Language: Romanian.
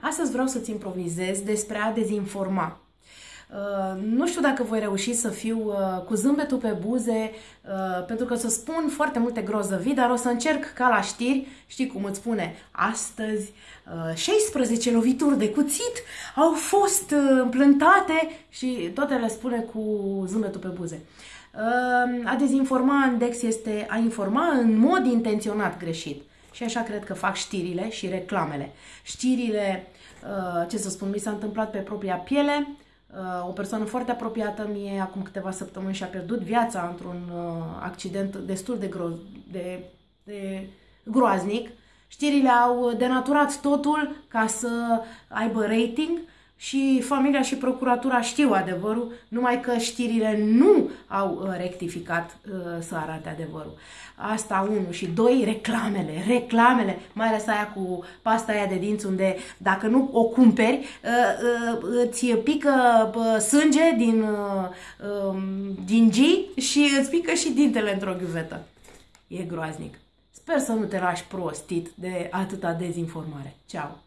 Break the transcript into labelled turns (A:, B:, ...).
A: Astăzi vreau să-ți improvizez despre a dezinforma. Uh, nu știu dacă voi reuși să fiu uh, cu zâmbetul pe buze, uh, pentru că să spun foarte multe grozăvii, dar o să încerc ca la știri, știi cum îți spune, astăzi 16 lovituri de cuțit au fost împlântate și toate le spune cu zâmbetul pe buze. A dezinforma în Dex este a informa în mod intenționat greșit. Și așa cred că fac știrile și reclamele. Știrile, uh, ce să spun, mi s-a întâmplat pe propria piele. Uh, o persoană foarte apropiată mie, acum câteva săptămâni, și-a pierdut viața într-un uh, accident destul de, gro- de, de groaznic. Știrile au denaturat totul ca să aibă rating și familia și procuratura știu adevărul, numai că știrile nu au uh, rectificat uh, să arate adevărul. Asta unu. Și doi, reclamele. Reclamele, mai ales aia cu pasta aia de dinți, unde dacă nu o cumperi, uh, uh, îți pică uh, sânge din, uh, um, din G și îți pică și dintele într-o ghiuvetă. E groaznic. Sper să nu te lași prostit de atâta dezinformare. Ceau!